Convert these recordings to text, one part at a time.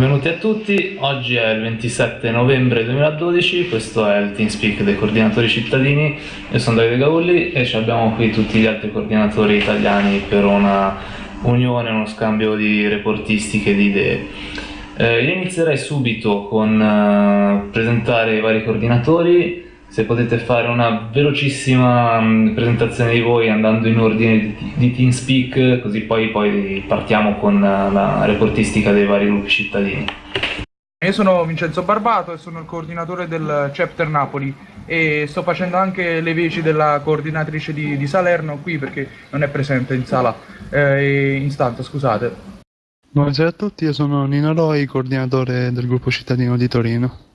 Benvenuti a tutti, oggi è il 27 novembre 2012, questo è il TeamSpeak dei coordinatori cittadini, io sono Davide Gaulli e abbiamo qui tutti gli altri coordinatori italiani per una unione, uno scambio di reportistiche di idee. Eh, io inizierei subito con eh, presentare i vari coordinatori, se potete fare una velocissima mh, presentazione di voi andando in ordine di, di TeamSpeak, così poi, poi partiamo con la reportistica dei vari gruppi cittadini. Io sono Vincenzo Barbato e sono il coordinatore del Chapter Napoli e sto facendo anche le veci della coordinatrice di, di Salerno qui perché non è presente in sala, eh, in stanza, scusate. Buonasera a tutti, io sono Nino Loi, coordinatore del gruppo cittadino di Torino.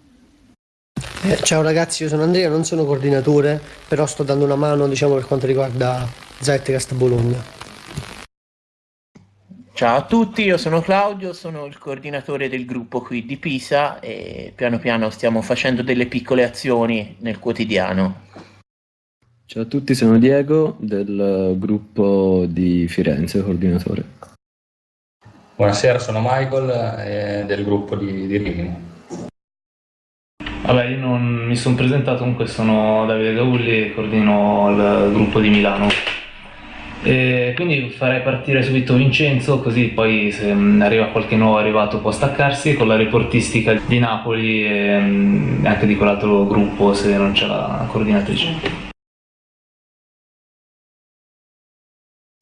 Eh, ciao ragazzi, io sono Andrea, non sono coordinatore, però sto dando una mano diciamo, per quanto riguarda Zeitgeist Bologna. Ciao a tutti, io sono Claudio, sono il coordinatore del gruppo qui di Pisa e piano piano stiamo facendo delle piccole azioni nel quotidiano. Ciao a tutti, sono Diego del gruppo di Firenze, coordinatore. Buonasera, sono Michael eh, del gruppo di, di Rimini. Vabbè, io non mi sono presentato, comunque sono Davide Gaulli e coordino il gruppo di Milano. E quindi farei partire subito Vincenzo, così poi se arriva qualche nuovo arrivato può staccarsi con la reportistica di Napoli e mm, anche di quell'altro gruppo se non c'è la coordinatrice.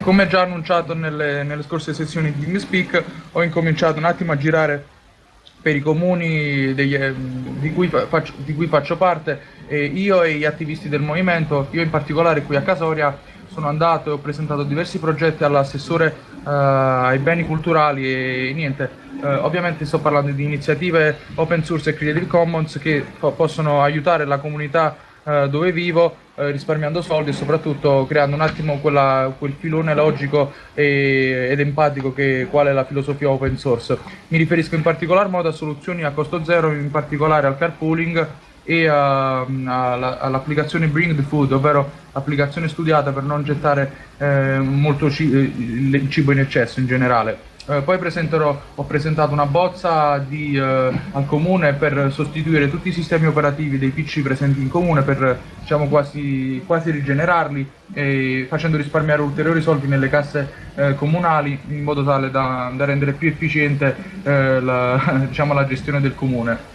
Come già annunciato nelle, nelle scorse sessioni di TeamSpeak, ho incominciato un attimo a girare per i comuni degli, di, cui faccio, di, cui faccio, parte, e io e gli attivisti del movimento, io in particolare qui a Casoria, sono andato e ho presentato diversi progetti all'assessore uh, ai beni culturali e niente, uh, ovviamente sto parlando di iniziative open source e Creative Commons che po possono aiutare la comunità uh, dove vivo eh, risparmiando soldi e soprattutto creando un attimo quella, quel filone logico e, ed empatico che qual è la filosofia open source. Mi riferisco in particolar modo a soluzioni a costo zero, in particolare al carpooling e all'applicazione Bring the Food, ovvero l'applicazione studiata per non gettare eh, molto il cibo in eccesso in generale. Eh, poi ho presentato una bozza di, eh, al comune per sostituire tutti i sistemi operativi dei PC presenti in comune per diciamo, quasi, quasi rigenerarli e facendo risparmiare ulteriori soldi nelle casse eh, comunali in modo tale da, da rendere più efficiente eh, la, diciamo, la gestione del comune.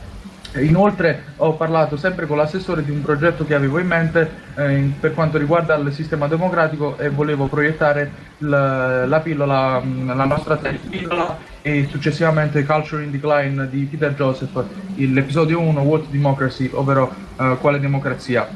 Inoltre ho parlato sempre con l'assessore di un progetto che avevo in mente eh, per quanto riguarda il sistema democratico e volevo proiettare la, la pillola, la nostra pillola e successivamente Culture in Decline di Peter Joseph, l'episodio 1 What Democracy, ovvero eh, quale democrazia.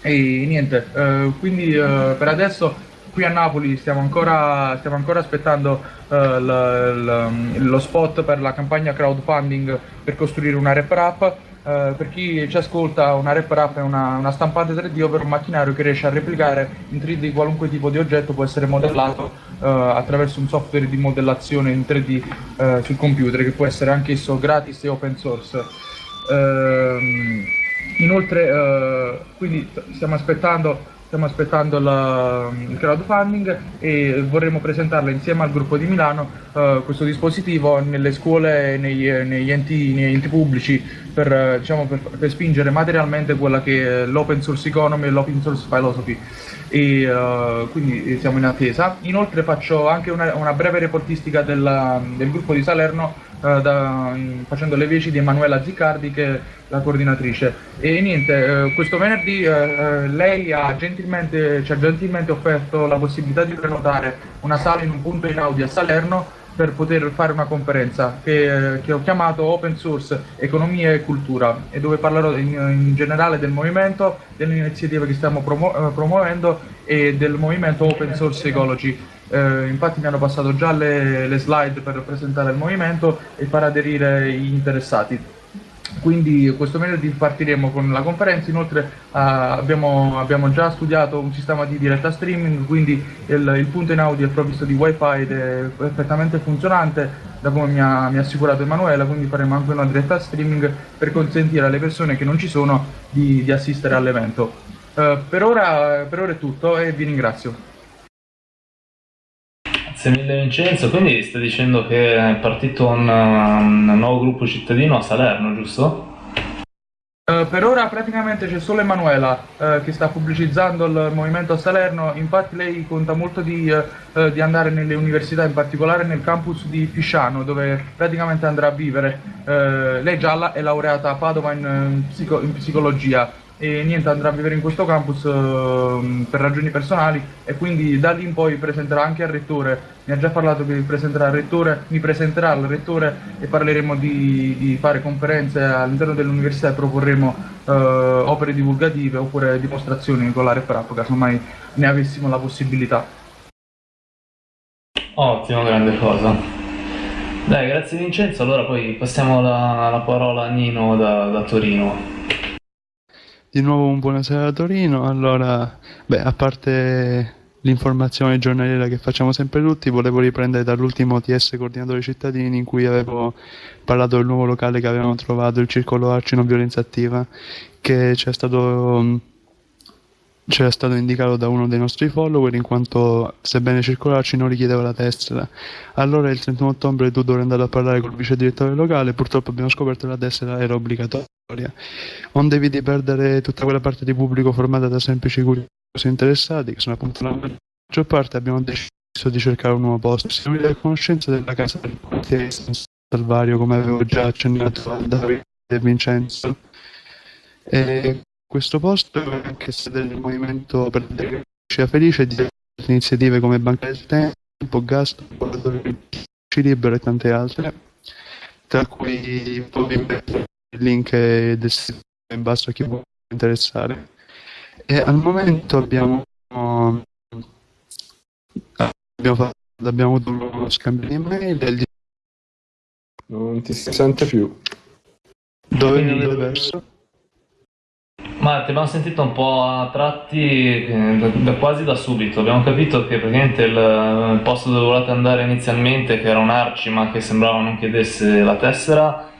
E niente, eh, quindi eh, per adesso qui a Napoli stiamo ancora, stiamo ancora aspettando uh, lo spot per la campagna crowdfunding per costruire una rep rap. Uh, per chi ci ascolta, una rep rap è una, una, stampante 3D, ovvero un macchinario che riesce a replicare in 3D qualunque tipo di oggetto, può essere modellato uh, attraverso un software di modellazione in 3D sul computer, che può essere anch'esso gratis e open source. Ehm, inoltre, quindi stiamo aspettando stiamo aspettando la, il crowdfunding e vorremmo presentarla insieme al gruppo di Milano uh, questo dispositivo nelle scuole negli, negli, enti, negli enti, pubblici per, diciamo, per, per, spingere materialmente quella che è l'open source economy e l'open source philosophy e uh, quindi siamo in attesa. Inoltre faccio anche una, una breve reportistica della, del gruppo di Salerno uh, da, facendo le veci di Emanuela Ziccardi che è la coordinatrice. E niente, uh, questo venerdì lei ha gentilmente, ci ha gentilmente offerto la possibilità di prenotare una sala in un punto in Audi a Salerno per poter fare una conferenza che, che, ho chiamato Open Source Economia e Cultura e dove parlerò in, in generale del movimento, delle iniziative che stiamo promu eh, promuovendo e del movimento Open Source Ecology. Eh, infatti mi hanno passato già le, le slide per presentare il movimento e far aderire gli interessati quindi questo venerdì partiremo con la conferenza, inoltre uh, abbiamo, abbiamo, già studiato un sistema di diretta streaming, quindi il, il punto in audio è provvisto di wifi ed è perfettamente funzionante, da come mi ha, mi ha, assicurato Emanuela, quindi faremo anche una diretta streaming per consentire alle persone che non ci sono di, di assistere all'evento. Uh, per, per ora è tutto e vi ringrazio. Grazie mille Vincenzo, quindi stai dicendo che è partito un, un nuovo gruppo cittadino a Salerno, giusto? Uh, per ora praticamente c'è solo Emanuela uh, che sta pubblicizzando il movimento a Salerno, infatti lei conta molto di, uh, di, andare nelle università, in particolare nel campus di Fisciano dove praticamente andrà a vivere. lei già è laureata a Padova in, psico- in psicologia e niente andrà a vivere in questo campus uh, per ragioni personali e quindi da lì in poi presenterà anche al rettore. Mi ha già parlato che presenterà al rettore mi presenterà al rettore e parleremo di, di fare conferenze all'interno dell'università e proporremo uh, opere divulgative oppure dimostrazioni con la rep rap casomai ne avessimo la possibilità. Ottimo grande cosa. Dai grazie Vincenzo. Allora poi passiamo la, la parola a Nino da, da Torino di nuovo un buonasera a Torino. Allora, beh, a parte l'informazione giornaliera che facciamo sempre tutti, volevo riprendere dall'ultimo TS Coordinatore Cittadini in cui avevo parlato del nuovo locale che avevamo trovato, il Circolo Arci Non Violenza Attiva, che ci è stato c'era stato indicato da uno dei nostri follower in quanto sebbene circolarci non richiedeva la tessera. Allora il 31 ottobre tu dovrai andare a parlare col vice direttore locale, purtroppo abbiamo scoperto che la tessera era obbligatoria. Non devi perdere tutta quella parte di pubblico formata da semplici curiosi interessati, che sono appunto la maggior parte, abbiamo deciso di cercare un nuovo posto. Siamo a conoscenza della casa del quartiere San Salvario, come avevo già accennato a Davide e Vincenzo. E questo posto è anche sede del movimento per la democrazia felice di iniziative come Banca del Tempo, Gas, Libero e tante altre, tra cui poi mettere il link del sito in basso a chi può interessare. E al momento abbiamo, abbiamo, fatto, abbiamo avuto uno scambio di mail e non ti si sente più. Dove mi avete perso? Ma ti abbiamo sentito un po' a tratti eh, da, da, quasi da subito. Abbiamo capito che praticamente il, il posto dove volevate andare inizialmente, che era un Arci ma che sembrava non chiedesse la tessera,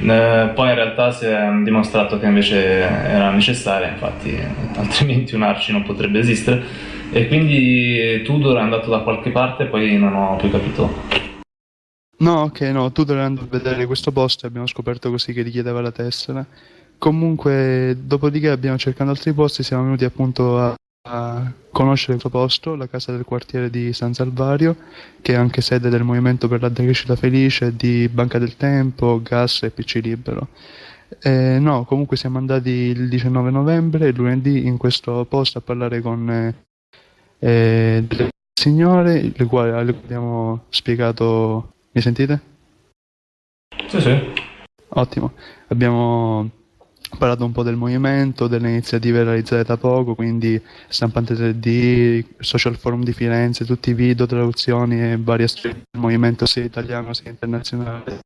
eh, poi in realtà si è dimostrato che invece era necessaria, infatti altrimenti un Arci non potrebbe esistere. E quindi Tudor è andato da qualche parte e poi non ho più capito. No, ok, no, Tudor è andato a vedere questo posto e abbiamo scoperto così che richiedeva la tessera. Comunque, dopodiché abbiamo cercato altri posti, siamo venuti appunto a, a conoscere questo posto, la casa del quartiere di San Salvario, che è anche sede del Movimento per la Decrescita Felice, di Banca del Tempo, Gas e PC Libero. Eh, no, comunque siamo andati il 19 novembre, lunedì, in questo posto a parlare con eh, eh delle signore, le quali abbiamo spiegato... Mi sentite? Sì, sì. Ottimo. Abbiamo parlato un po' del movimento, delle iniziative realizzate da poco, quindi stampante 3D, social forum di Firenze, tutti i video, traduzioni e vari aspetti del movimento sia italiano sia internazionale.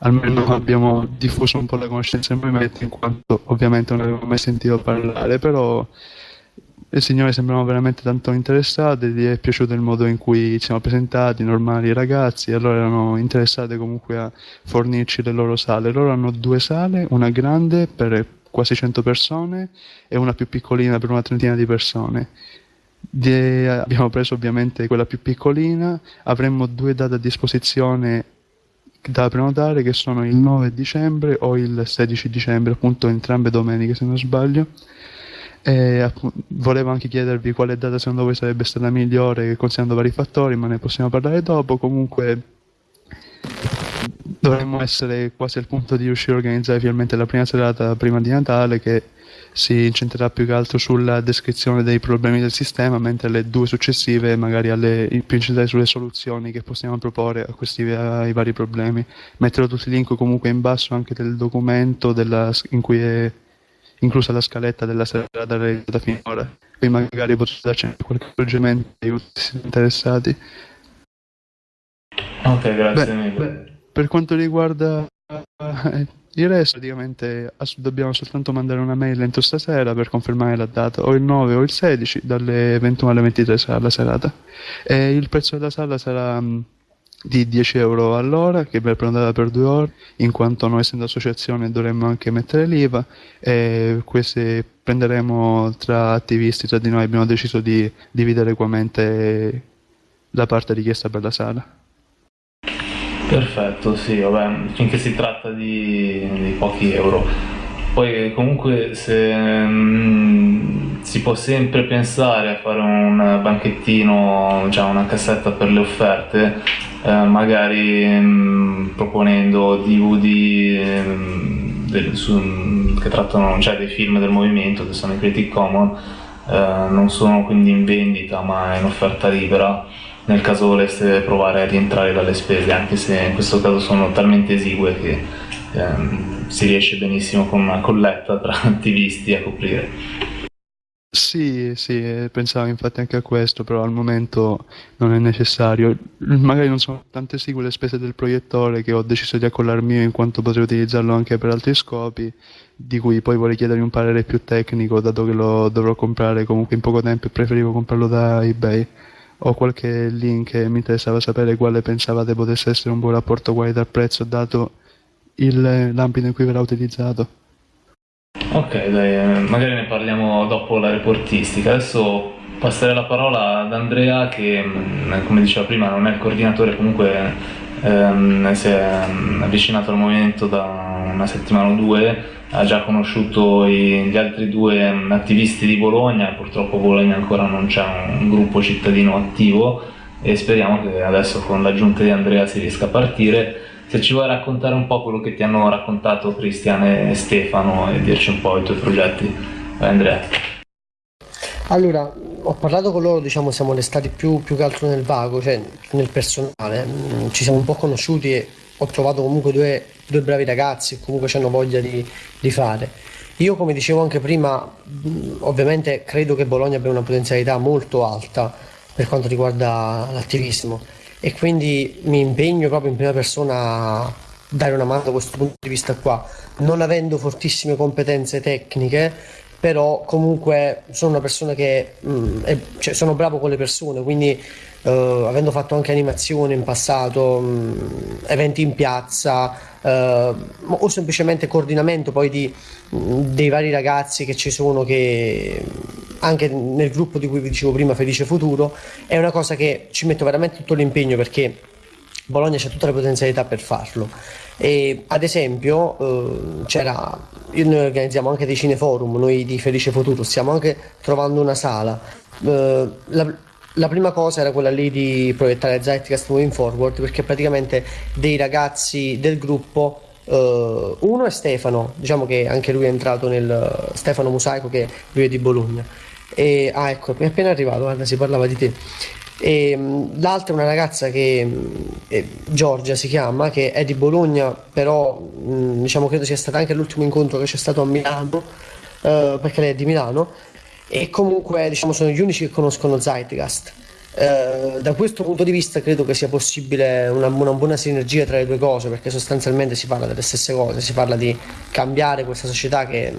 Almeno abbiamo diffuso un po' la conoscenza del movimento in quanto ovviamente non avevo mai sentito parlare, però le signore sembravano veramente tanto interessate, gli è piaciuto il modo in cui ci siamo presentati, normali ragazzi, allora erano interessate comunque a fornirci le loro sale. Loro hanno due sale, una grande per quasi 100 persone e una più piccolina per una trentina di persone. Di, abbiamo preso ovviamente quella più piccolina, avremmo due date a disposizione da prenotare che sono il 9 dicembre o il 16 dicembre, appunto entrambe domeniche se non sbaglio. E volevo anche chiedervi quale data secondo voi sarebbe stata migliore considerando vari fattori, ma ne possiamo parlare dopo. Comunque dovremmo essere quasi al punto di riuscire a organizzare finalmente la prima serata prima di Natale che si incentrerà più che altro sulla descrizione dei problemi del sistema, mentre le due successive magari alle, più incentrate sulle soluzioni che possiamo proporre a questi ai vari problemi. Metterò tutti i link comunque in basso anche del documento della, in cui è inclusa la scaletta della serata realizzata finora. Qui magari potete darci qualche accorgimento aiuti se interessati. Ok, grazie beh, mille. Beh, per quanto riguarda uh, il resto, praticamente dobbiamo soltanto mandare una mail entro stasera per confermare la data, o il 9 o il 16, dalle 21 alle 23 sarà la serata. E il prezzo della sala sarà um, di 10 euro all'ora che verrà prenotata per due ore in quanto noi essendo associazione dovremmo anche mettere l'IVA e queste prenderemo tra attivisti tra di noi abbiamo deciso di dividere equamente la parte richiesta per la sala. Perfetto, sì, vabbè, finché si tratta di, di pochi euro. Poi comunque se mh, si può sempre pensare a fare un banchettino, già una cassetta per le offerte, eh, magari mh, proponendo DVD mh, del, su, che trattano cioè, dei film del movimento che sono i Creative Commons, eh, non sono quindi in vendita ma in offerta libera nel caso voleste provare a rientrare dalle spese, anche se in questo caso sono talmente esigue che ehm, si riesce benissimo con una colletta tra attivisti a coprire. Sì, sì, pensavo infatti anche a questo, però al momento non è necessario. Magari non sono tante esigue le spese del proiettore che ho deciso di accollarmi io in quanto potrei utilizzarlo anche per altri scopi, di cui poi vorrei chiedergli un parere più tecnico, dato che lo dovrò comprare comunque in poco tempo e preferivo comprarlo da eBay o qualche link e mi interessava sapere quale pensavate potesse essere un buon rapporto qualità-prezzo dato il, l'ambito in cui verrà utilizzato. Ok, dai, eh, magari ne parliamo dopo la reportistica. Adesso passerei la parola ad Andrea che, mm, come diceva prima, non è il coordinatore, comunque ehm, si è mm, avvicinato al movimento da una settimana o due ha già conosciuto i, gli altri due mm, attivisti di Bologna, purtroppo a Bologna ancora non c'è un gruppo cittadino attivo e speriamo che adesso con l'aggiunta di Andrea si riesca a partire. Se ci vuoi raccontare un po' quello che ti hanno raccontato Cristian e Stefano e dirci un po' i tuoi progetti. Vai Andrea. Allora, ho parlato con loro, diciamo, siamo restati più, più che altro nel vago, cioè nel personale. Mm, ci siamo un po' conosciuti e ho trovato comunque due, due bravi ragazzi che comunque hanno voglia di, di, fare. Io come dicevo anche prima, ovviamente credo che Bologna abbia una potenzialità molto alta per quanto riguarda l'attivismo e quindi mi impegno proprio in prima persona a dare una mano da questo punto di vista qua, non avendo fortissime competenze tecniche, però comunque sono una persona che mh, è, cioè, sono bravo con le persone, quindi Uh, avendo fatto anche animazioni in passato, mh, eventi in piazza uh, o semplicemente coordinamento poi di, mh, dei vari ragazzi che ci sono che anche nel gruppo di cui vi dicevo prima Felice Futuro è una cosa che ci metto veramente tutto l'impegno perché Bologna c'è tutta la potenzialità per farlo. E ad esempio uh, c'era noi organizziamo anche dei cineforum noi di Felice Futuro stiamo anche trovando una sala. La, la prima cosa era quella lì di proiettare Zeitgeist Moving Forward perché praticamente dei ragazzi del gruppo uh, uno è Stefano diciamo che anche lui è entrato nel Stefano Musaico che lui è di Bologna. E, ah ecco mi è appena arrivato guarda si parlava di te. E, um, l'altra è una ragazza che eh, Giorgia si chiama che è di Bologna però mh, diciamo credo sia stato anche l'ultimo incontro che c'è stato a Milano uh, perché lei è di Milano e comunque diciamo sono gli unici che conoscono Zeitgeist. Eh, da questo punto di vista credo che sia possibile una, una, buona sinergia tra le due cose perché sostanzialmente si parla delle stesse cose, si parla di cambiare questa società che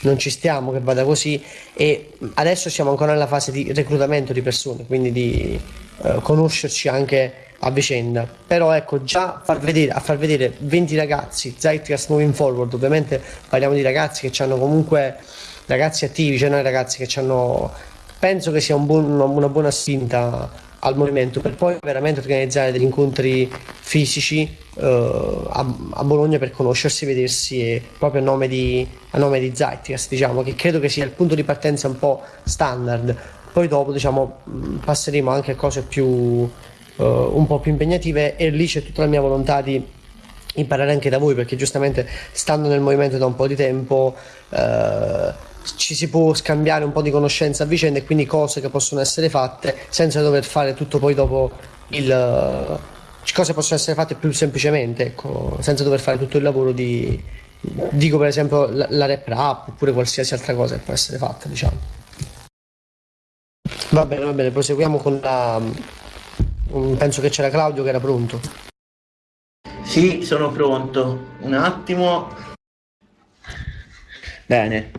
non ci stiamo, che vada così e adesso siamo ancora nella fase di reclutamento di persone, quindi di eh, conoscerci anche a vicenda. Però ecco, già far vedere, a far vedere 20 ragazzi, Zeitgeist Moving Forward, ovviamente parliamo di ragazzi che hanno comunque ragazzi attivi, cioè noi ragazzi che hanno, penso che sia un buon, una buona spinta al movimento per poi veramente organizzare degli incontri fisici uh, a, a, Bologna per conoscersi, vedersi e proprio a nome di, a di Zeitgeist, diciamo, che credo che sia il punto di partenza un po' standard. Poi dopo diciamo, passeremo anche a cose più, uh, un po' più impegnative e lì c'è tutta la mia volontà di imparare anche da voi perché giustamente stando nel movimento da un po' di tempo uh, ci si può scambiare un po' di conoscenza a vicenda e quindi cose che possono essere fatte senza dover fare tutto poi dopo il uh, cose possono essere fatte più semplicemente ecco, senza dover fare tutto il lavoro di dico per esempio la, la rap oppure qualsiasi altra cosa che può essere fatta diciamo. Va bene va bene proseguiamo con la um, penso che c'era Claudio che era pronto. Sì sono pronto. Un attimo Bene,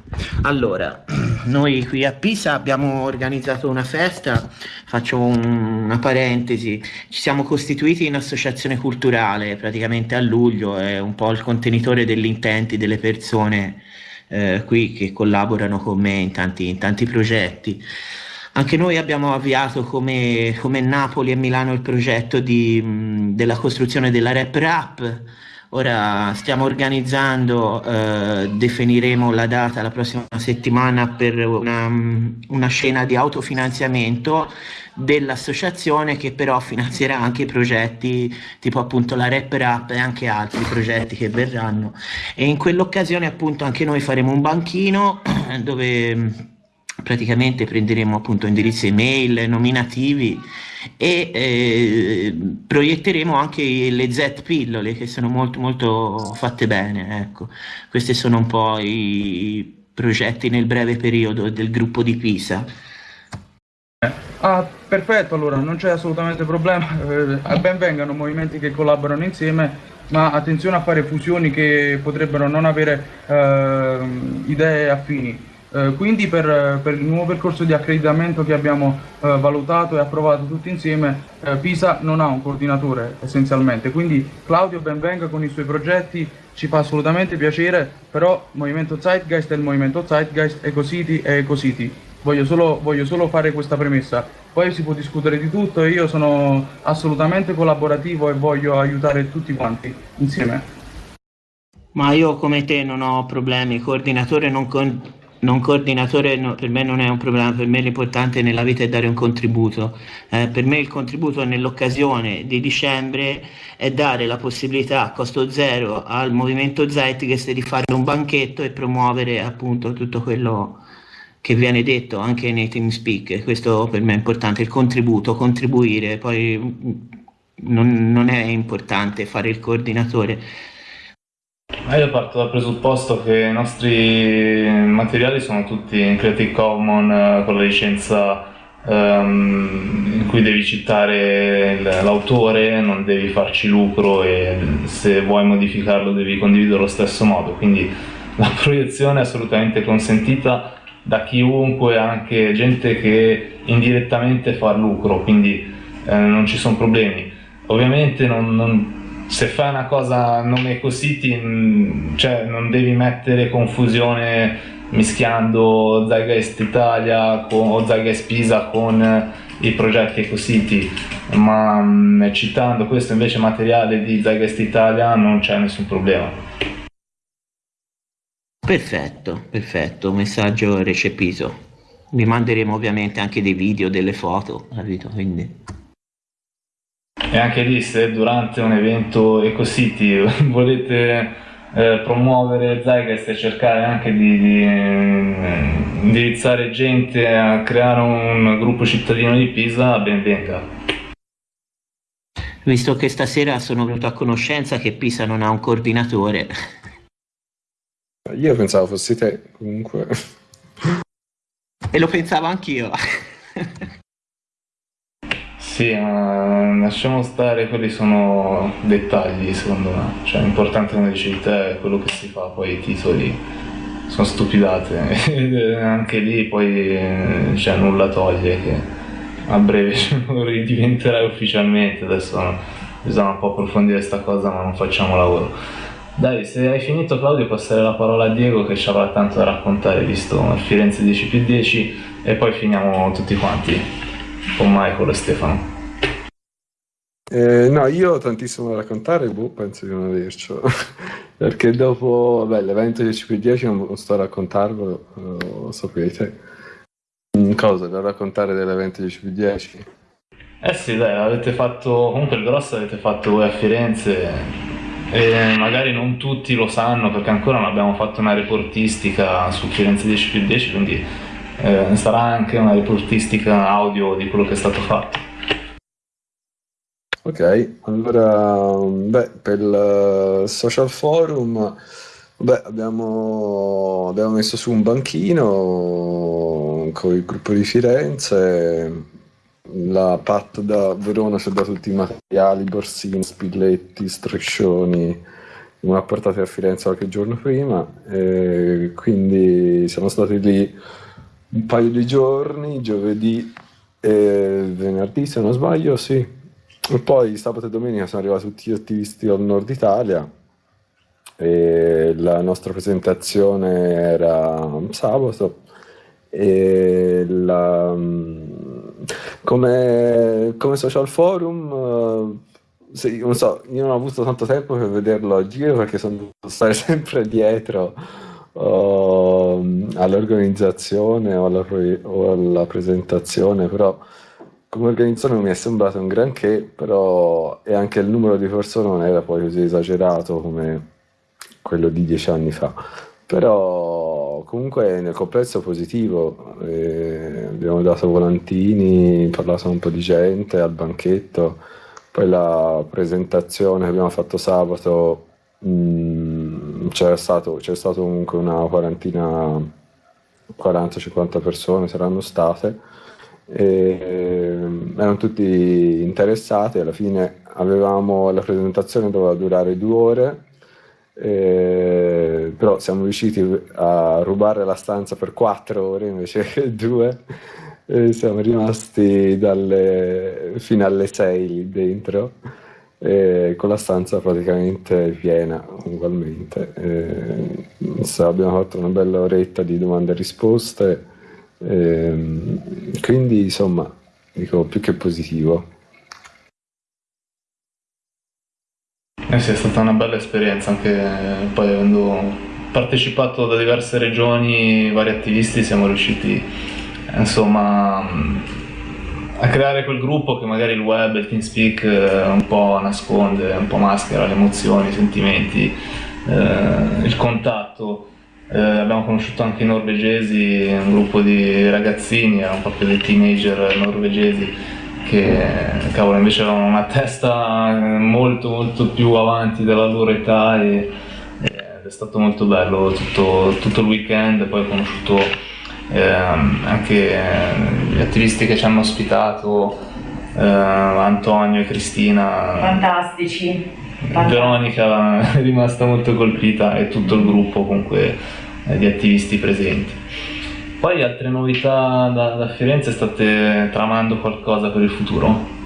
allora, noi qui a Pisa abbiamo organizzato una festa, faccio un, una parentesi, ci siamo costituiti in associazione culturale praticamente a luglio, è un po' il contenitore degli intenti delle persone eh, qui che collaborano con me in tanti, in tanti progetti. Anche noi abbiamo avviato come, come Napoli e Milano il progetto di, della costruzione della Rap Rap. Ora stiamo organizzando, eh, definiremo la data la prossima settimana per una, una scena di autofinanziamento dell'associazione che però finanzierà anche progetti tipo appunto la Rap Rap e anche altri progetti che verranno. E in quell'occasione appunto anche noi faremo un banchino dove praticamente prenderemo appunto indirizzi email, nominativi e eh, proietteremo anche le Z pillole che sono molto molto fatte bene. Ecco. Questi sono un po' i progetti nel breve periodo del gruppo di Pisa. Ah, perfetto, allora non c'è assolutamente problema, eh, ben vengano movimenti che collaborano insieme, ma attenzione a fare fusioni che potrebbero non avere eh, idee affini. Eh, quindi per, per, il nuovo percorso di accreditamento che abbiamo eh, valutato e approvato tutti insieme, eh, Pisa non ha un coordinatore essenzialmente, quindi Claudio benvenga con i suoi progetti, ci fa assolutamente piacere, però Movimento Zeitgeist è il Movimento Zeitgeist, EcoCity è EcoCity. Voglio solo, voglio solo fare questa premessa, poi si può discutere di tutto e io sono assolutamente collaborativo e voglio aiutare tutti quanti insieme. Ma io come te non ho problemi, coordinatore non, con non coordinatore no, per me non è un problema, per me l'importante nella vita è dare un contributo. Eh, per me il contributo nell'occasione di dicembre è dare la possibilità a costo zero al movimento Zeitgeist di fare un banchetto e promuovere appunto tutto quello che viene detto anche nei TeamSpeak. Questo per me è importante, il contributo, contribuire, poi non, non è importante fare il coordinatore ma io parto dal presupposto che i nostri materiali sono tutti in Creative Commons eh, con la licenza um, in cui devi citare l'autore, non devi farci lucro e se vuoi modificarlo devi condividere allo stesso modo, quindi la proiezione è assolutamente consentita da chiunque, anche gente che indirettamente fa lucro, quindi eh, non ci sono problemi. Ovviamente non, non se fai una cosa a nome Ecosity mm, cioè non devi mettere confusione mischiando Zygeist Italia con, o Zygeist Pisa con i progetti Ecosity ma mh, mm, citando questo invece materiale di Zygeist Italia non c'è nessun problema. Perfetto perfetto messaggio recepito vi manderemo ovviamente anche dei video delle foto capito? Quindi e anche lì se durante un evento EcoCity volete eh, promuovere Zygeist e cercare anche di, di eh, indirizzare gente a creare un gruppo cittadino di Pisa, ben venga. Visto che stasera sono venuto a conoscenza che Pisa non ha un coordinatore. Io pensavo fossi te, comunque. E lo pensavo anch'io. Sì, ma lasciamo stare, quelli sono dettagli secondo me, cioè l'importante come dicevi te è quello che si fa, poi i titoli sono stupidate, anche lì poi cioè, nulla toglie che a breve lo ridiventerai ufficialmente, adesso bisogna un po' approfondire questa cosa ma non facciamo lavoro. Dai, se hai finito Claudio passerei la parola a Diego che ci avrà tanto da raccontare visto Firenze 10 più 10 e poi finiamo tutti quanti con Michael e Stefano. Eh, no, io ho tantissimo da raccontare, boh, penso di non avercelo, perché dopo l'evento 10x10 non sto a raccontarvelo, lo sapete. Cosa da raccontare dell'evento 10x10? Eh sì, dai, avete fatto, comunque il grosso avete fatto voi a Firenze e magari non tutti lo sanno perché ancora non abbiamo fatto una reportistica su Firenze 10x10, quindi eh, sarà anche una reportistica audio di quello che è stato fatto. Ok, allora beh, per il social forum beh, abbiamo, abbiamo messo su un banchino con il gruppo di Firenze, la Pat da Verona ci ha dato tutti i materiali, borsini, spilletti, striscioni, non ha portato a Firenze qualche giorno prima, quindi siamo stati lì un paio di giorni, giovedì e venerdì se non sbaglio, sì. E poi sabato e domenica sono arrivati tutti gli attivisti al nord Italia e la nostra presentazione era sabato E la, come, come social forum, uh, sì, non so, io non ho avuto tanto tempo per vederlo a giro perché sono dovuto stare sempre dietro uh, all'organizzazione o alla, o alla presentazione, però come organizzazione mi è sembrato un granché, però e anche il numero di persone non era poi così esagerato come quello di dieci anni fa. Però comunque nel complesso positivo, eh, abbiamo dato volantini, parlato un po' di gente al banchetto, poi la presentazione che abbiamo fatto sabato mh, mm, c'era stato, c'è stato comunque una quarantina, 40-50 persone saranno state e ehm, erano tutti interessati, alla fine avevamo la presentazione doveva durare due ore, eh, però siamo riusciti a rubare la stanza per quattro ore invece che due, e siamo rimasti dalle, fino alle sei lì dentro, eh, con la stanza praticamente piena ugualmente. Eh, abbiamo fatto una bella oretta di domande e risposte Ehm, quindi insomma, dico più che positivo. Eh sì, è stata una bella esperienza anche poi avendo partecipato da diverse regioni, vari attivisti, siamo riusciti insomma a creare quel gruppo che magari il web, il TeamSpeak eh, un po' nasconde, un po' maschera le emozioni, i sentimenti, eh, il contatto. Eh, abbiamo conosciuto anche i norvegesi, un gruppo di ragazzini, erano proprio dei teenager norvegesi che cavolo, invece avevano una testa molto molto più avanti della loro età e, ed è stato molto bello tutto, tutto il weekend, poi ho conosciuto eh, anche gli attivisti che ci hanno ospitato, eh, Antonio e Cristina. Fantastici. Veronica è rimasta molto colpita e tutto il gruppo comunque eh, di attivisti presenti. Poi altre novità da, da Firenze state tramando qualcosa per il futuro?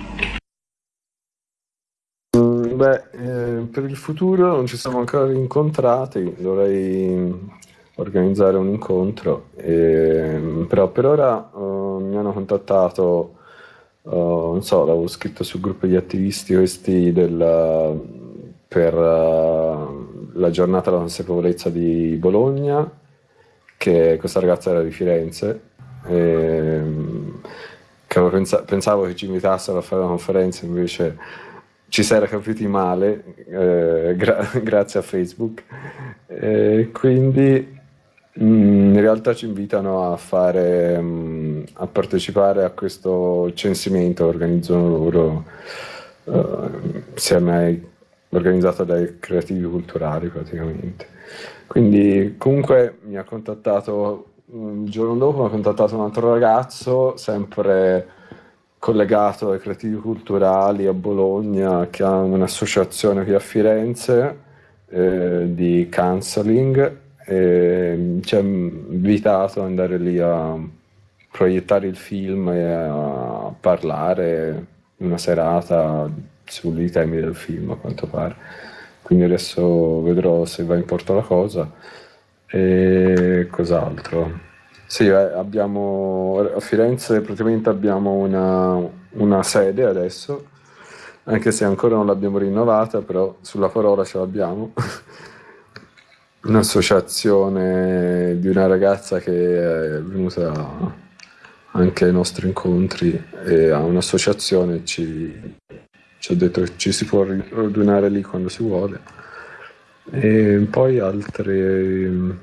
Beh, eh, per il futuro non ci siamo ancora incontrati, dovrei organizzare un incontro, eh, però per ora eh, mi hanno contattato, eh, non so, l'avevo scritto sul gruppo di attivisti questi del, per eh, la giornata della consapevolezza di Bologna, che questa ragazza era di Firenze, e, ehm, che pensa- pensavo che ci invitassero a fare una conferenza, invece ci si era capiti male, eh, gra- grazie a Facebook. E quindi in realtà ci invitano a, fare, mm, a partecipare a questo censimento organizzano loro uh, insieme ai organizzata dai creativi culturali praticamente. Quindi comunque mi ha contattato, un giorno dopo mi ha contattato un altro ragazzo, sempre collegato ai creativi culturali a Bologna, che ha un'associazione qui a Firenze eh, di counseling e ci ha invitato ad andare lì a proiettare il film e a parlare una serata sui temi del film a quanto pare. Quindi adesso vedrò se va in porto la cosa. E cos'altro? Sì, eh, abbiamo a Firenze praticamente abbiamo una, una sede adesso, anche se ancora non l'abbiamo rinnovata, però sulla parola ce l'abbiamo. Un'associazione di una ragazza che è venuta anche ai nostri incontri e ha un'associazione ci ci ha detto che ci si può radunare lì quando si vuole. E poi altre...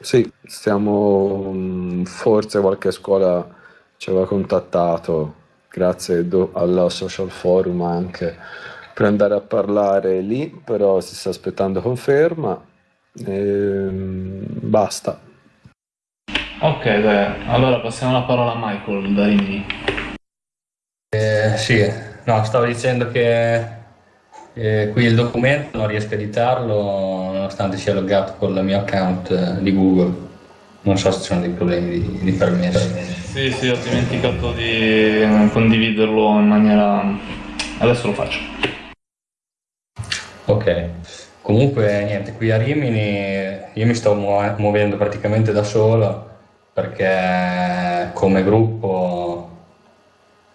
Sì, stiamo... Forse qualche scuola ci aveva contattato, grazie alla social forum anche, per andare a parlare lì, però si sta aspettando conferma. E... Basta. Ok, dai. allora passiamo la parola a Michael da Rimini. Eh, sì, No, stavo dicendo che eh, qui il documento non riesco a editarlo nonostante sia loggato con il mio account eh, di Google. Non so se ci sono dei problemi di, di permesso. Sì, sì, ho dimenticato di eh, condividerlo in maniera... Adesso lo faccio. Ok, comunque niente, qui a Rimini io mi sto muovendo praticamente da solo perché come gruppo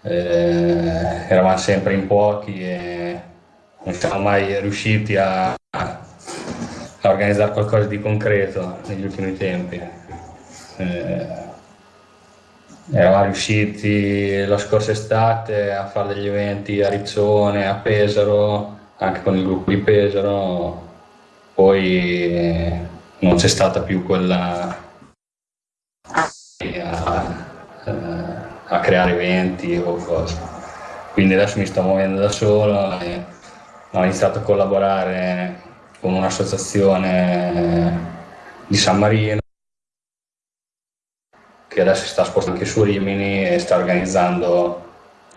eh, eravamo sempre in pochi e non siamo mai riusciti a, a organizzare qualcosa di concreto negli ultimi tempi. Eh, eravamo riusciti la scorsa estate a fare degli eventi a Rizzone, a Pesaro, anche con il gruppo di Pesaro, poi non c'è stata più quella a, a creare eventi o cose. Quindi adesso mi sto muovendo da solo e ho iniziato a collaborare con un'associazione di San Marino che adesso si sta spostando anche su Rimini e sta organizzando,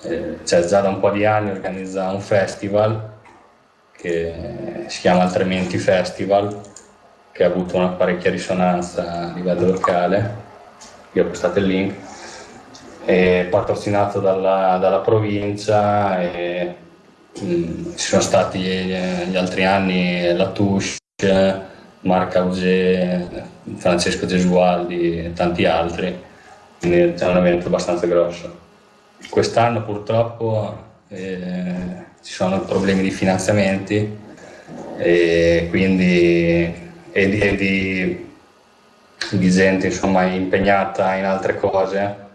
eh, cioè già da un po' di anni organizza un festival che si chiama Altrimenti Festival, che ha avuto una parecchia risonanza a livello locale, vi ho postato il link, è patrocinato dalla, dalla provincia e mh, mm, ci sono stati gli, altri anni la Touche, Marc Auger, Francesco Gesualdi e tanti altri. Quindi è un evento abbastanza grosso. Quest'anno purtroppo eh, ci sono problemi di finanziamenti e quindi e di, e di, di, gente insomma impegnata in altre cose.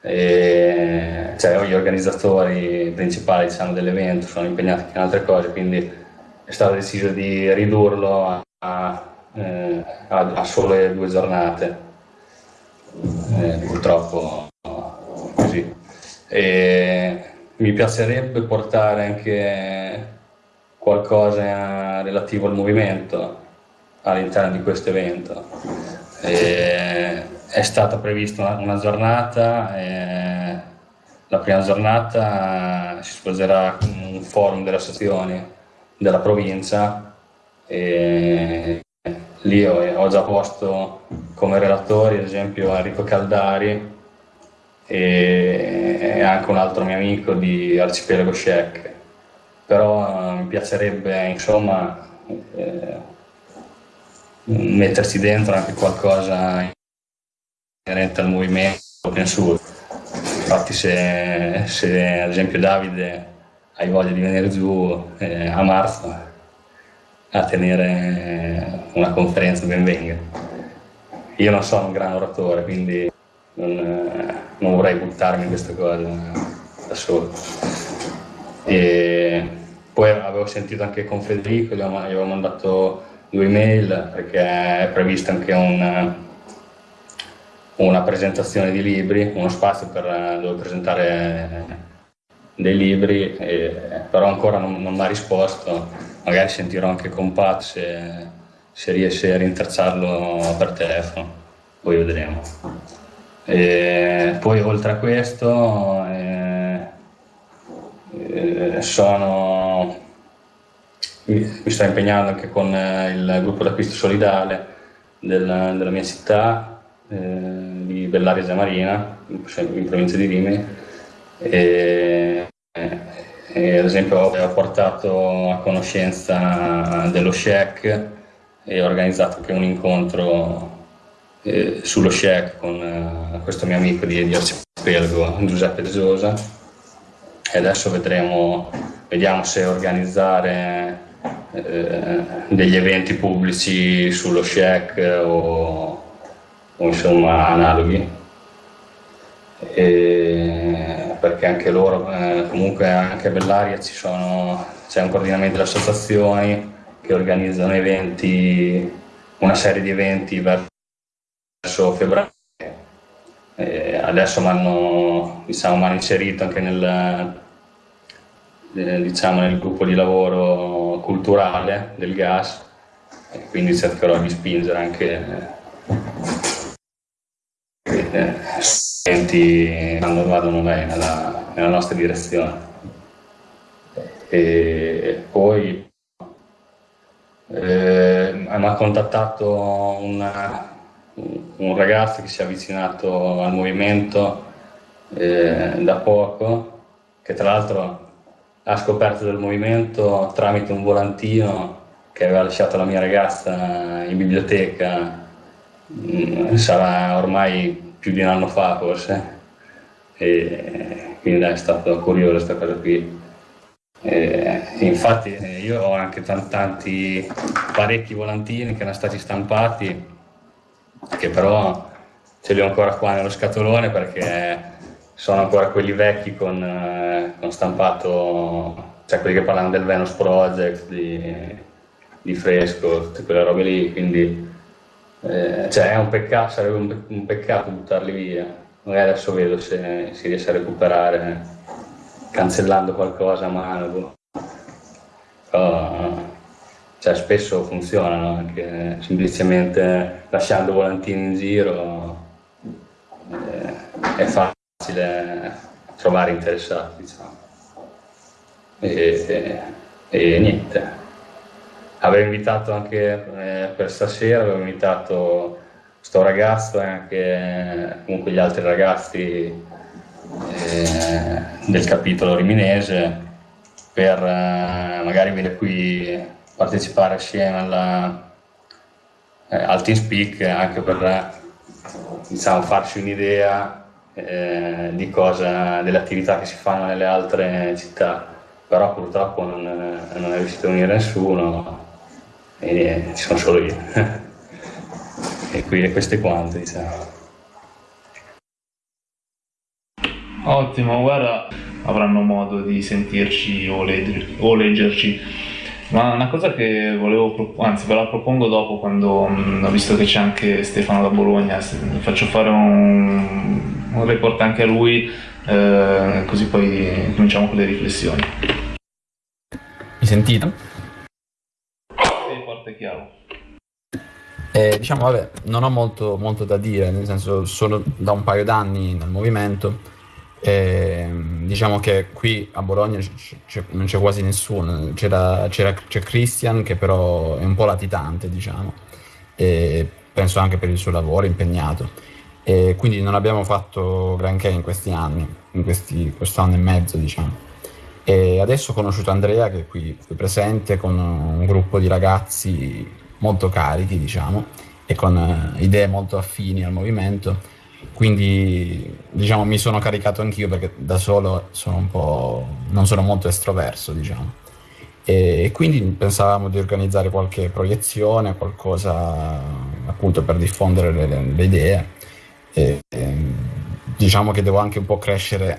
E, cioè gli organizzatori principali diciamo, dell'evento sono impegnati in altre cose, quindi è stato deciso di ridurlo a, a, eh, a sole due giornate eh, purtroppo così. E mi piacerebbe portare anche qualcosa relativo al movimento all'interno di questo evento. E è stata prevista una, una giornata, la prima giornata si svolgerà un forum delle associazioni della provincia e lì ho, ho già posto come relatori ad esempio Enrico Caldari e, anche un altro mio amico di Arcipelago Shek però eh, mi piacerebbe insomma eh, mettersi dentro anche qualcosa inerente al movimento open source infatti se, se ad esempio Davide hai voglia di venire giù eh, a marzo a tenere una conferenza ben venga. Io non sono un gran oratore, quindi non, eh, non vorrei buttarmi in questa cosa da solo. E poi avevo sentito anche con Federico, gli avevo mandato due email perché è prevista anche una, una presentazione di libri, uno spazio per dove presentare dei libri, e, però ancora non, non mi ha risposto magari sentirò anche con Pat se, se riesce a rintracciarlo per telefono, poi vedremo. E poi oltre a questo eh, eh, sono, mi, mi, sto impegnando anche con eh, il gruppo d'acquisto solidale del, della mia città, eh, di Bellaria Zamarina, in, in provincia di Rimini. E, e ad esempio ho portato a conoscenza dello SHEC e ho organizzato anche un incontro eh, sullo SHEC con eh, questo mio amico di, di Arcipelago, Giuseppe De Sosa e adesso vedremo, vediamo se organizzare eh, degli eventi pubblici sullo SHEC o, o insomma analoghi. E, perché anche loro, eh, comunque anche a Bellaria c'è un coordinamento delle associazioni che organizzano eventi, una serie di eventi verso febbraio. E adesso mi hanno diciamo, inserito anche nel, eh, diciamo, nel gruppo di lavoro culturale del gas e quindi cercherò di spingere anche eh, studenti quando vadano nella, nella nostra direzione. E poi eh, mi ha contattato una, un ragazzo che si è avvicinato al movimento eh, da poco, che tra l'altro ha scoperto del movimento tramite un volantino che aveva lasciato la mia ragazza in biblioteca mm, sarà ormai più di un anno fa forse, e quindi è stato curioso questa cosa qui. E, infatti eh, io ho anche tanti parecchi volantini che erano stati stampati, che però ce li ho ancora qua nello scatolone perché sono ancora quelli vecchi con, eh, con stampato, cioè quelli che parlano del Venus Project, di, di Fresco, tutte quelle robe lì, quindi eh, cioè è un peccato, sarebbe un, peccato buttarli via. Magari adesso vedo se si riesce a recuperare cancellando qualcosa a mano. Però, cioè, spesso funzionano anche semplicemente lasciando volantini in giro eh, è facile trovare interessati diciamo. e, e, e niente avevo invitato anche eh, per stasera, avevo invitato questo ragazzo e anche comunque gli altri ragazzi eh, del capitolo riminese per eh, magari venire qui partecipare assieme alla, eh, al TeamSpeak anche per diciamo, farci un'idea eh, di cosa, delle attività che si fanno nelle altre città però purtroppo non, non è riuscito a venire nessuno e ci sono solo io. e qui e queste quante, diciamo. Ottimo, guarda, avranno modo di sentirci o leggerci. Ma una cosa che volevo, anzi ve la propongo dopo quando mh, ho visto che c'è anche Stefano da Bologna, faccio fare un, un report anche a lui, eh, così poi cominciamo con le riflessioni. Mi sentite? forte e chiaro. Eh, diciamo, vabbè, non ho molto, molto, da dire, nel senso, sono da un paio d'anni nel movimento. Eh, diciamo che qui a Bologna non c'è quasi nessuno, c'è Christian che però è un po' latitante, diciamo, e penso anche per il suo lavoro impegnato. E quindi non abbiamo fatto granché in questi anni, in questi, questo anno e mezzo, diciamo. E adesso ho conosciuto Andrea che è qui, qui presente con un gruppo di ragazzi molto carichi, diciamo, e con idee molto affini al movimento. Quindi, diciamo, mi sono caricato anch'io perché da solo sono un po', non sono molto estroverso, diciamo. E, quindi pensavamo di organizzare qualche proiezione, qualcosa appunto per diffondere le, le idee. E, e, diciamo che devo anche un po' crescere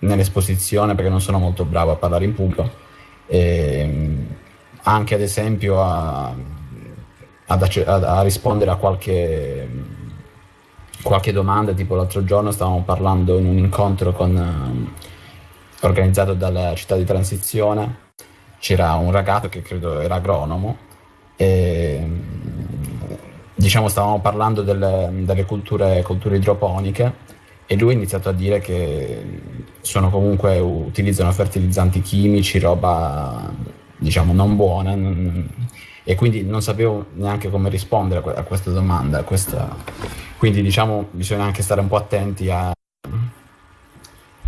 nell'esposizione perché non sono molto bravo a parlare in pubblico. E anche ad esempio a, ad, a, rispondere a qualche, qualche, domanda, tipo l'altro giorno stavamo parlando in un incontro con, organizzato dalla città di transizione, c'era un ragazzo che credo era agronomo e diciamo stavamo parlando delle, delle culture, culture idroponiche e lui ha iniziato a dire che sono comunque utilizzano fertilizzanti chimici, roba diciamo non buona e quindi non sapevo neanche come rispondere a questa domanda, a questa... quindi diciamo bisogna anche stare un po' attenti a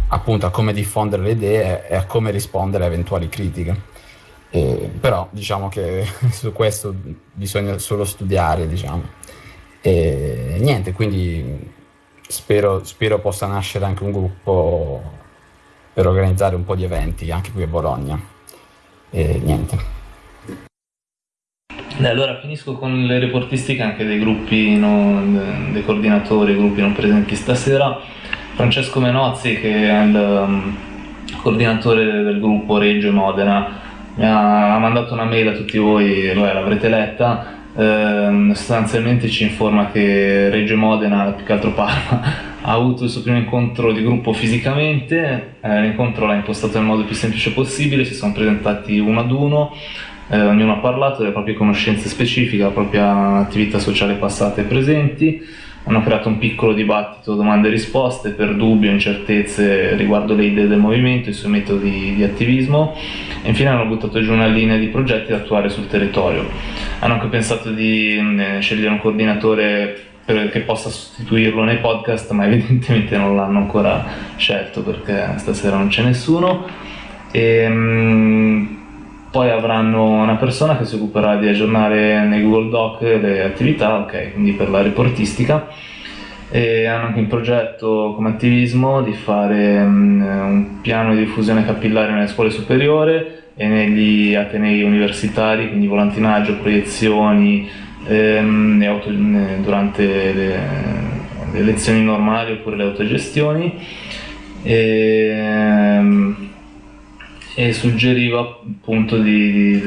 appunto a come diffondere le idee e a come rispondere a eventuali critiche. Eh, però diciamo che su questo bisogna solo studiare, diciamo. E niente, quindi spero, spero possa nascere anche un gruppo per organizzare un po' di eventi anche qui a Bologna. E niente. Allora finisco con le reportistiche anche dei gruppi, non, dei coordinatori, gruppi non presenti stasera. Francesco Menozzi, che è il um, coordinatore del gruppo Reggio Modena, mi ha, ha mandato una mail a tutti voi, l'avrete letta, eh, sostanzialmente ci informa che Reggio Modena, più che altro Parma, ha avuto il suo primo incontro di gruppo fisicamente, eh, l'incontro l'ha impostato nel modo più semplice possibile, si sono presentati uno ad uno, eh, ognuno ha parlato delle proprie conoscenze specifiche, la propria attività sociale passata e presenti, hanno creato un piccolo dibattito domande e risposte per dubbi o incertezze riguardo le idee del movimento, i suoi metodi di attivismo e infine hanno buttato giù una linea di progetti da attuare sul territorio. Hanno anche pensato di eh, scegliere un coordinatore per, che possa sostituirlo nei podcast, ma evidentemente non l'hanno ancora scelto perché stasera non c'è nessuno. E, ehm, poi avranno una persona che si occuperà di aggiornare nei Google Doc le attività, ok, quindi per la reportistica. E hanno anche in progetto come attivismo di fare um, un piano di diffusione capillare nelle scuole superiori e negli atenei universitari, quindi volantinaggio, proiezioni ehm, auto, durante le, le, lezioni normali oppure le autogestioni. E, ehm, e suggeriva appunto di, di,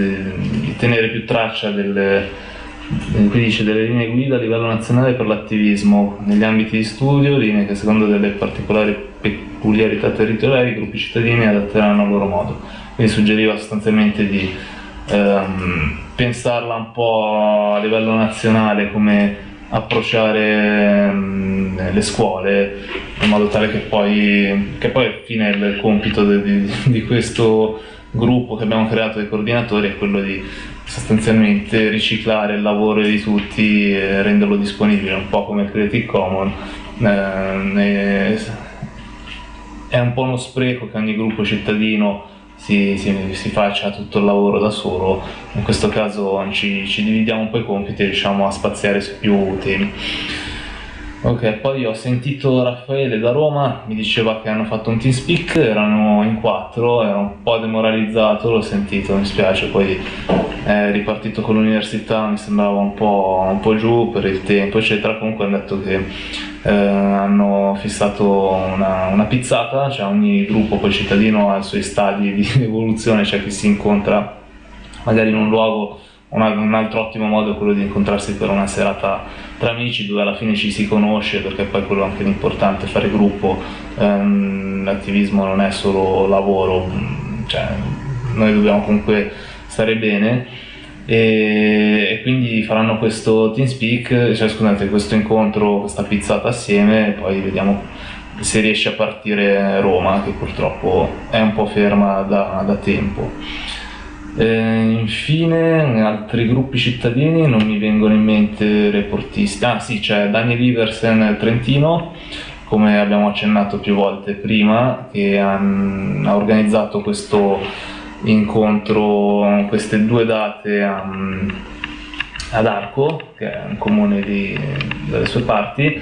di tenere più traccia delle qui dice delle linee guida a livello nazionale per l'attivismo negli ambiti di studio, linee che secondo delle particolari peculiarità territoriali i gruppi cittadini adatteranno a loro modo. Quindi suggeriva sostanzialmente di ehm, pensarla un po' a livello nazionale come approcciare ehm, le scuole in modo tale che poi, che poi alla fine il compito di, di, di questo gruppo che abbiamo creato dei coordinatori è quello di sostanzialmente riciclare il lavoro di tutti e renderlo disponibile, un po' come Creative Commons. Eh, è un po' uno spreco che ogni gruppo cittadino si, si, si, faccia tutto il lavoro da solo, in questo caso ci, ci dividiamo un po' i compiti e riusciamo a spaziare su più temi. Ok, poi ho sentito Raffaele da Roma, mi diceva che hanno fatto un team speak, erano in quattro, ero un po' demoralizzato, l'ho sentito, mi spiace, poi è ripartito con l'università, mi sembrava un po', un po', giù per il tempo, eccetera, comunque hanno detto che eh, hanno fissato una, una, pizzata, cioè ogni gruppo poi cittadino ha i suoi stadi di evoluzione, cioè chi si incontra magari in un luogo un, altro ottimo modo è quello di incontrarsi per una serata tra amici dove alla fine ci si conosce perché poi quello è anche l'importante, fare gruppo, ehm, l'attivismo non è solo lavoro, cioè, noi dobbiamo comunque stare bene e, e, quindi faranno questo team speak, cioè scusate, questo incontro, questa pizzata assieme e poi vediamo se riesce a partire Roma che purtroppo è un po' ferma da, da tempo. Eh, infine, altri gruppi cittadini non mi vengono in mente reportisti. Ah sì, c'è Daniel Iversen Trentino, come abbiamo accennato più volte prima, che ha, ha organizzato questo incontro, queste due date a, ad Arco, che è un comune di, dalle sue parti.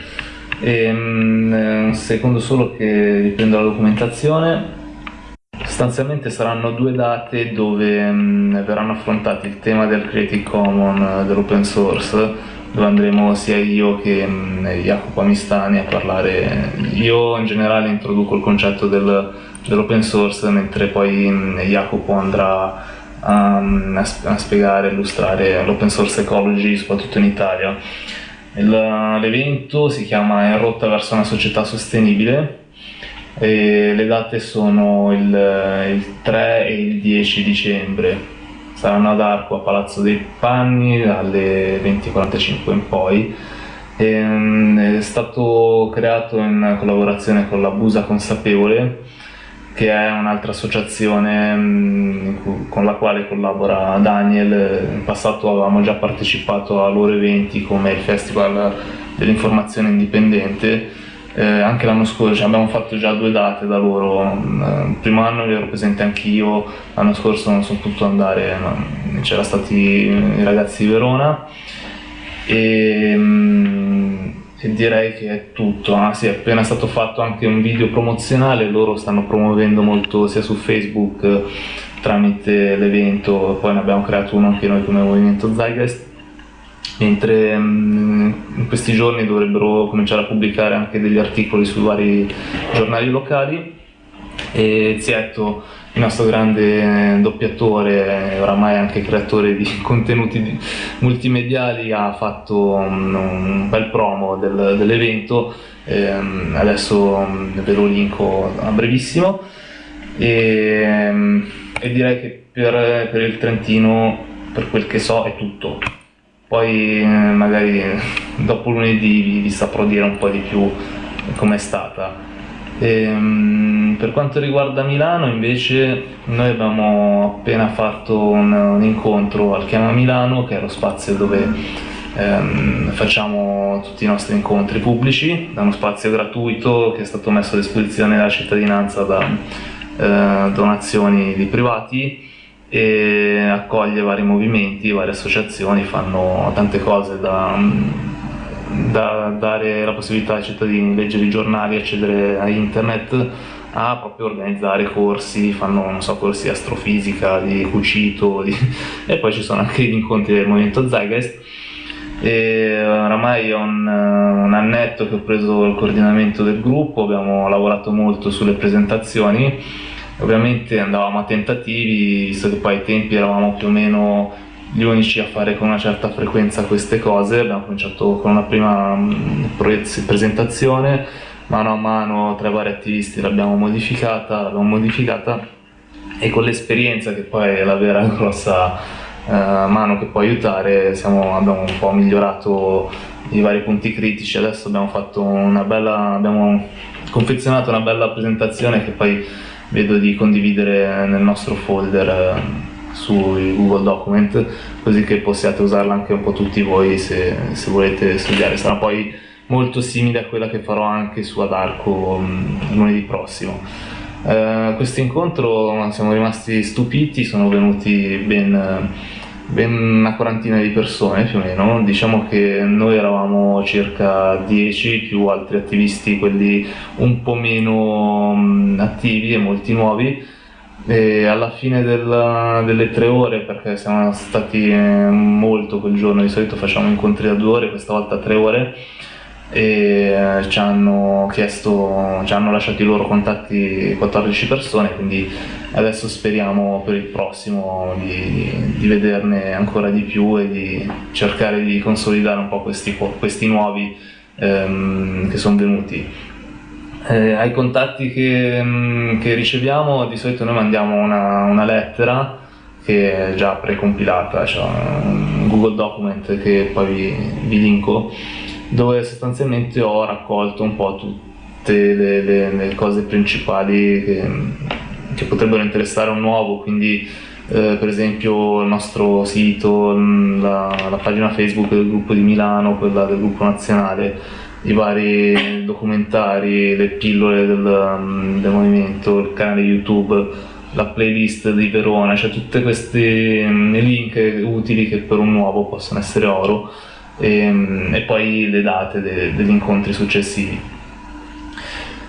E, un secondo solo che riprendo la documentazione Sostanzialmente saranno due date dove mh, verranno affrontati il tema del Creative Commons, dell'open source, dove andremo sia io che mh, Jacopo Amistani a parlare. Io in generale introduco il concetto del, dell'open source, mentre poi mh, Jacopo andrà a, a spiegare, a illustrare l'open source ecology, soprattutto in Italia. l'evento si chiama In rotta verso una società sostenibile e le date sono il, il 3 e il 10 dicembre. Saranno ad Arco a Palazzo dei Panni dalle 20.45 in poi. E, um, è stato creato in collaborazione con la Busa Consapevole, che è un'altra associazione con la quale collabora Daniel. In passato avevamo già partecipato a loro eventi come il Festival dell'Informazione Indipendente eh, anche l'anno scorso cioè abbiamo fatto già due date da loro, eh, il primo anno ero presente anch'io, l'anno scorso non sono potuto andare, c'erano stati i ragazzi di Verona. E, mm, e, direi che è tutto, ah, sì, è appena stato fatto anche un video promozionale, loro stanno promuovendo molto sia su Facebook tramite l'evento, poi ne abbiamo creato uno anche noi come Movimento Zeitgeist mentre mm, in questi giorni dovrebbero cominciare a pubblicare anche degli articoli sui vari giornali locali. E Zietto, il nostro grande doppiatore, oramai anche creatore di contenuti multimediali, ha fatto un, un bel promo del, dell'evento, ehm, adesso mm, ve lo linko a brevissimo. E, e direi che per, per il Trentino, per quel che so, è tutto poi eh, magari dopo lunedì vi, saprò dire un po' di più com'è stata. E, ehm, per quanto riguarda Milano invece noi abbiamo appena fatto un, un incontro al Chiama Milano che è lo spazio dove ehm, facciamo tutti i nostri incontri pubblici, è uno spazio gratuito che è stato messo a disposizione della cittadinanza da eh, donazioni di privati e accoglie vari movimenti, varie associazioni, fanno tante cose da, da dare la possibilità ai cittadini di leggere i giornali, accedere a internet, a proprio organizzare corsi, fanno so, corsi di astrofisica, di cucito di... e poi ci sono anche gli incontri del movimento Zeitgeist. E oramai è un, un, annetto che ho preso il coordinamento del gruppo, abbiamo lavorato molto sulle presentazioni, ovviamente andavamo a tentativi, visto che poi ai tempi eravamo più o meno gli unici a fare con una certa frequenza queste cose, abbiamo cominciato con una prima mm, presentazione, mano a mano tra i vari attivisti l'abbiamo modificata, l'abbiamo modificata e con l'esperienza che poi è la vera grossa eh, mano che può aiutare, siamo, abbiamo un po' migliorato i vari punti critici, adesso abbiamo bella, abbiamo confezionato una bella presentazione che poi vedo di condividere nel nostro folder eh, su Google Document così che possiate usarla anche un po' tutti voi se, se volete studiare, sarà poi molto simile a quella che farò anche su Adarco mm, lunedì prossimo. Uh, questo incontro siamo rimasti stupiti, sono venuti ben ben una quarantina di persone più o meno, diciamo che noi eravamo circa 10 più altri attivisti, quelli un po' meno attivi e molti nuovi. E alla fine del, delle tre ore, perché siamo stati eh, molto quel giorno, di solito facciamo incontri da due ore, questa volta tre ore, e eh, ci hanno chiesto, ci hanno lasciato i loro contatti 14 persone, quindi adesso speriamo per il prossimo di, di vederne ancora di più e di cercare di consolidare un po' questi, questi nuovi ehm, che sono venuti. Eh, ai contatti che, mm, che, riceviamo di solito noi mandiamo una, una lettera che è già precompilata, cioè un Google Document che poi vi, vi linko dove sostanzialmente ho raccolto un po' tutte le, le, le cose principali che, che, potrebbero interessare un nuovo, quindi eh, per esempio il nostro sito, la, la, pagina Facebook del gruppo di Milano, quella del gruppo nazionale, i vari documentari, le pillole del, del movimento, il canale YouTube la playlist di Verona, cioè tutti questi link utili che per un nuovo possono essere oro e, ehm, e poi le date de, degli incontri successivi.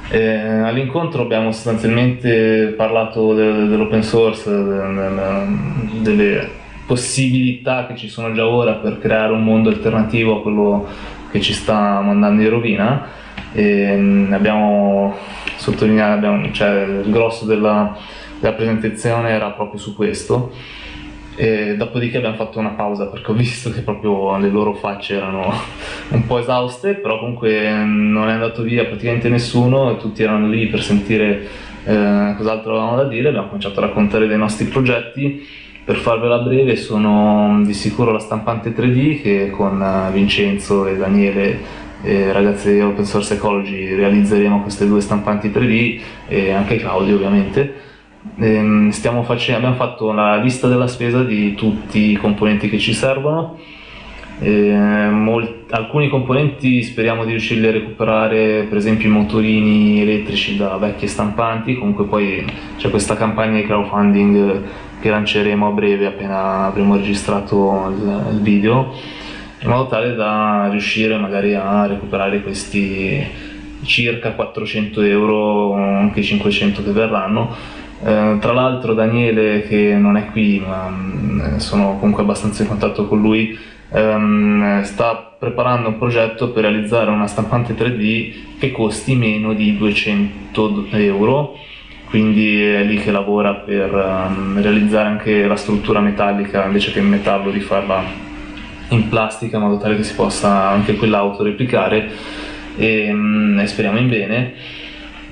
Eh, all'incontro abbiamo sostanzialmente parlato de, dell'open source, de, delle possibilità che ci sono già ora per creare un mondo alternativo a quello che ci sta mandando in rovina. E, ehm, abbiamo sottolineato, abbiamo, cioè, il grosso della, della presentazione era proprio su questo e dopodiché abbiamo fatto una pausa perché ho visto che proprio le loro facce erano un po' esauste, però comunque non è andato via praticamente nessuno, tutti erano lì per sentire eh, cos'altro avevamo da dire, abbiamo cominciato a raccontare dei nostri progetti. Per farvela breve sono di sicuro la stampante 3D che con eh, Vincenzo e Daniele eh, ragazzi di Open Source Ecology realizzeremo queste due stampanti 3D e anche Claudio ovviamente Ehm, facendo, abbiamo fatto la lista della spesa di tutti i componenti che ci servono. Eh, molti, alcuni componenti speriamo di riuscirli a recuperare, per esempio i motorini elettrici da vecchie stampanti, comunque poi c'è questa campagna di crowdfunding che lanceremo a breve appena avremo registrato il, il video, in modo tale da riuscire magari a recuperare questi circa 400 euro, anche 500 che verranno, eh, tra l'altro Daniele, che non è qui, ma mm, sono comunque abbastanza in contatto con lui, ehm, sta preparando un progetto per realizzare una stampante 3D che costi meno di 200 euro, quindi è lì che lavora per um, realizzare anche la struttura metallica invece che in metallo rifarla in plastica in modo tale che si possa anche quella autoreplicare e, um, e speriamo in bene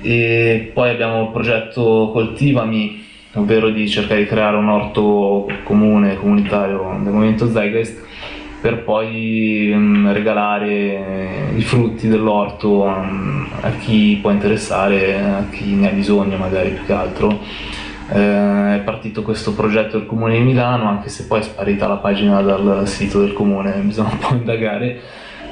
e poi abbiamo il progetto Coltivami, ovvero di cercare di creare un orto comune, comunitario del movimento Zeitgeist per poi um, regalare i frutti dell'orto um, a chi può interessare, a chi ne ha bisogno magari più che altro. Eh, è partito questo progetto del Comune di Milano, anche se poi è sparita la pagina dal sito del Comune, bisogna un po' indagare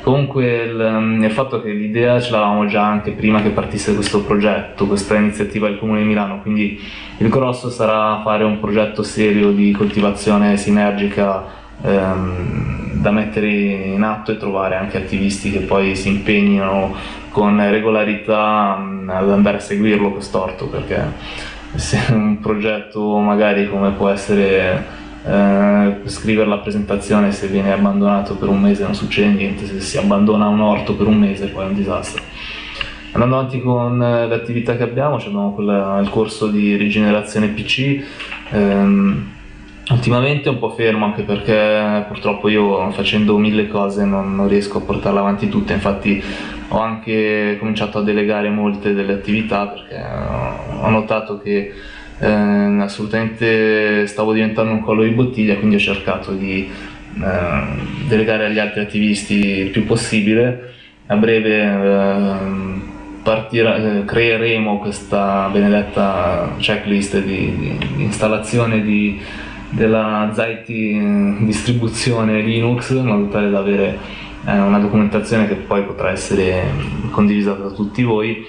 Comunque il, il, fatto che l'idea ce l'avevamo già anche prima che partisse questo progetto, questa iniziativa del Comune di Milano, quindi il grosso sarà fare un progetto serio di coltivazione sinergica ehm, da mettere in atto e trovare anche attivisti che poi si impegnino con regolarità mh, ad andare a seguirlo quest'orto, perché se un progetto magari come può essere eh, scrivere la presentazione se viene abbandonato per un mese non succede niente, se si abbandona un orto per un mese poi è un disastro. Andando avanti con eh, le attività che abbiamo, abbiamo quella, il corso di rigenerazione PC, ehm, ultimamente è un po' fermo anche perché purtroppo io facendo mille cose non, non riesco a portarle avanti tutte, infatti ho anche cominciato a delegare molte delle attività perché ho notato che eh, assolutamente stavo diventando un collo di bottiglia, quindi ho cercato di eh, delegare agli altri attivisti il più possibile. A breve eh, partira, eh, creeremo questa benedetta checklist di, di installazione di, della Zaiti distribuzione Linux in modo tale da avere eh, una documentazione che poi potrà essere condivisa da tutti voi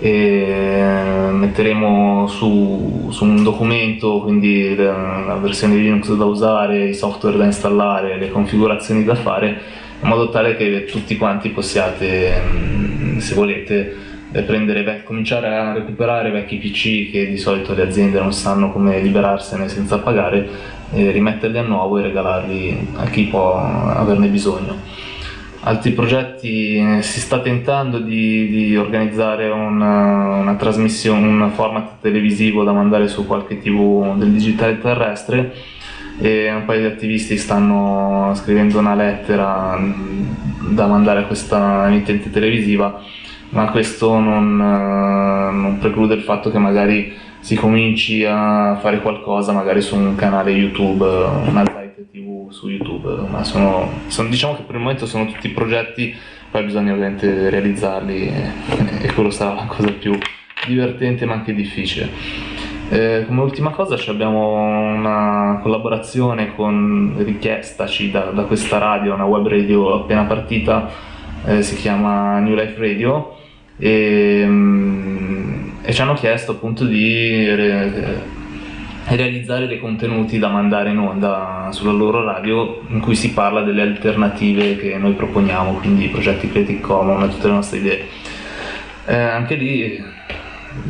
e metteremo su, su, un documento quindi la versione di Linux da usare, i software da installare, le configurazioni da fare in modo tale che tutti quanti possiate mm, se volete prendere, cominciare a recuperare vecchi PC che di solito le aziende non sanno come liberarsene senza pagare e rimetterli a nuovo e regalarli a chi può averne bisogno altri progetti eh, si sta tentando di, di organizzare una, una, trasmissione, un format televisivo da mandare su qualche tv del digitale terrestre e un paio di attivisti stanno scrivendo una lettera mm, da mandare a questa emittente televisiva ma questo non, eh, non preclude il fatto che magari si cominci a fare qualcosa magari su un canale YouTube, una su YouTube, ma sono, sono, diciamo che per il momento sono tutti progetti, poi bisogna ovviamente realizzarli e, e quello sarà la cosa più divertente ma anche difficile. Eh, come ultima cosa abbiamo una collaborazione con richiestaci da, da, questa radio, una web radio appena partita, eh, si chiama New Life Radio e, mm, e ci hanno chiesto appunto di realizzare dei contenuti da mandare in onda sulla loro radio in cui si parla delle alternative che noi proponiamo, quindi progetti Creative Commons e tutte le nostre idee. Eh, anche lì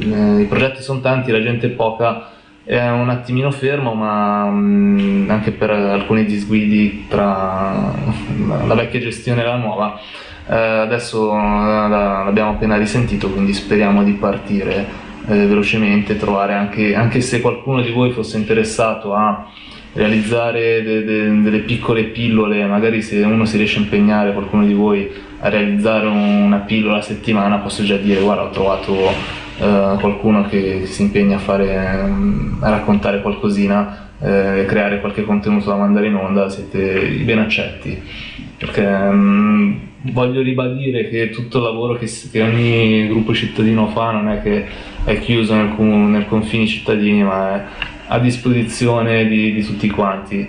eh, i progetti sono tanti, la gente è poca, è un attimino fermo, ma mh, mm, anche per alcuni disguidi tra la vecchia gestione e la nuova. Eh, adesso eh, l'abbiamo appena risentito, quindi speriamo di partire eh, velocemente, trovare anche, anche se qualcuno di voi fosse interessato a realizzare de, de, delle piccole pillole, magari se uno si riesce a impegnare, qualcuno di voi, a realizzare una pillola a settimana, posso già dire guarda ho trovato eh, qualcuno che si impegna a, fare, a raccontare qualcosina, eh, creare qualche contenuto da mandare in onda, siete ben accetti. Perché mh, mm, voglio ribadire che tutto il lavoro che, che, ogni gruppo cittadino fa non è che è chiuso nel, nel confini cittadini, ma è a disposizione di, di tutti quanti.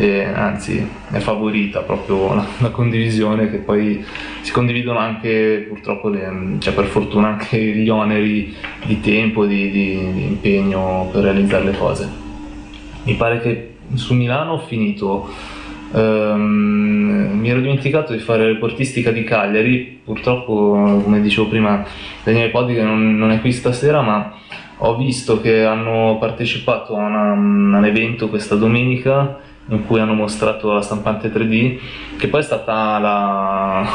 E, anzi è favorita proprio la, la, condivisione che poi si condividono anche purtroppo le, cioè per fortuna anche gli oneri di tempo di, di, di impegno per realizzare le cose mi pare che su Milano ho finito Um, mi ero dimenticato di fare reportistica di Cagliari, purtroppo come dicevo prima Daniele Poddi che non, non, è qui stasera ma ho visto che hanno partecipato a, una, a un evento questa domenica in cui hanno mostrato la stampante 3D che poi è stata la,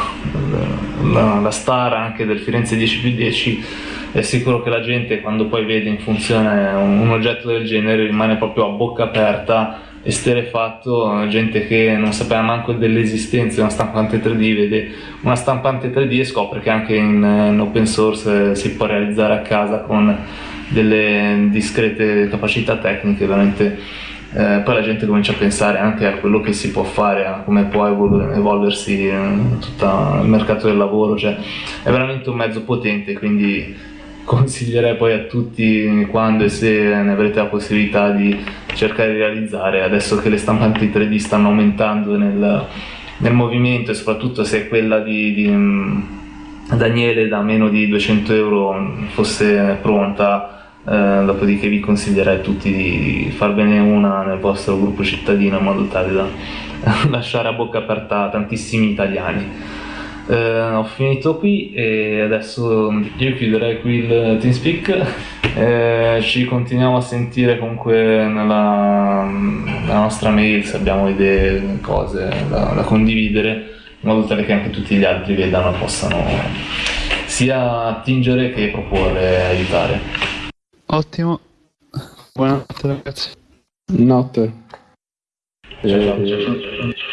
la, la star anche del Firenze 10 più 10 è sicuro che la gente quando poi vede in funzione un, un oggetto del genere rimane proprio a bocca aperta esterefatto, gente che non sapeva manco dell'esistenza di una stampante 3D, vede? Una stampante 3D e scopre che anche in, in open source si può realizzare a casa con delle discrete capacità tecniche, veramente eh, poi la gente comincia a pensare anche a quello che si può fare, a come può evolversi eh, tutto il mercato del lavoro, cioè è veramente un mezzo potente, quindi consiglierei poi a tutti quando e se ne avrete la possibilità di cercare di realizzare adesso che le stampanti 3D stanno aumentando nel, nel movimento e soprattutto se quella di, di Daniele da meno di 200 euro fosse pronta, eh, dopodiché vi consiglierei a tutti di farvene una nel vostro gruppo cittadino in modo tale da lasciare a bocca aperta tantissimi italiani. Eh, ho finito qui e adesso io chiuderei qui il TeamSpeak. Eh, ci continuiamo a sentire comunque nella, nella, nostra mail se abbiamo idee, cose da, da, condividere, in modo tale che anche tutti gli altri vedano e possano sia attingere che proporre e aiutare. Ottimo. Buonanotte ragazzi. Notte. Ciao, ciao, ciao, ciao.